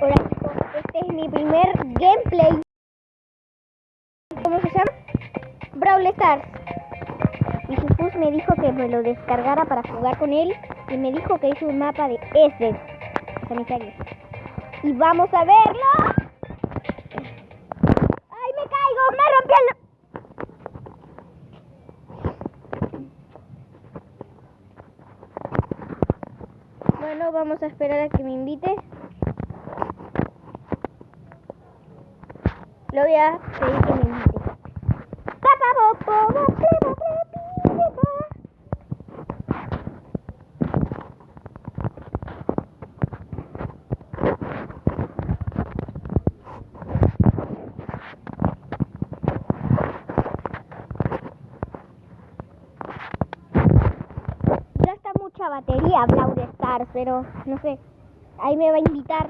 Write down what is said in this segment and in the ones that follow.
Hola chicos, este es mi primer gameplay. ¿Cómo se llama? Brawl Stars. Y Jesús me dijo que me lo descargara para jugar con él y me dijo que hizo un mapa de ese sanitario. Y vamos a verlo. ¡Ay, me caigo! ¡Me rompí el... Bueno, vamos a esperar a que me invite. Lo voy a pedir que me invite. Mucha batería Brawl Stars, pero no sé. Ahí me va a invitar.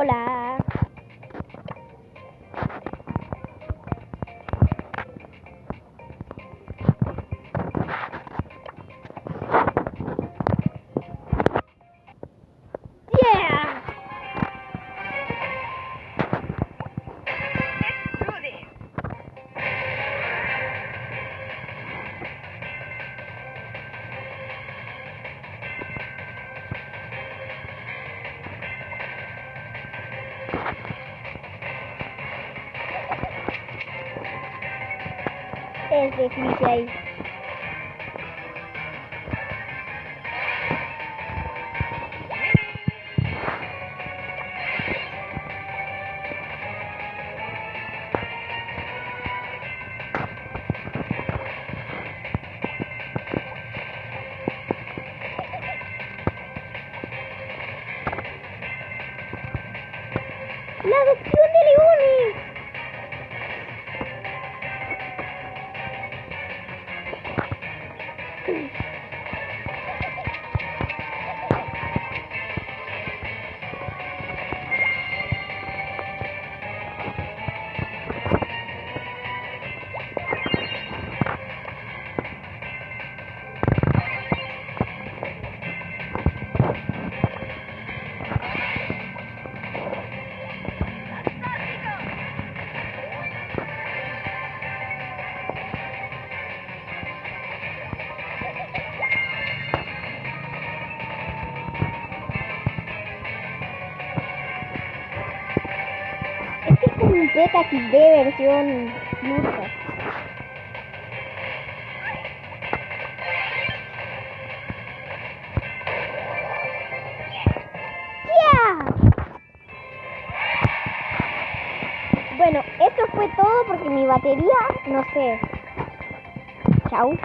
Hola. Es de Felicia ahí. La adopción de leones. Un Peta XD versión lucha. ¡Ya! Bueno, eso fue todo porque mi batería, no sé. Chau.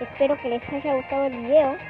Espero que les haya gustado el video.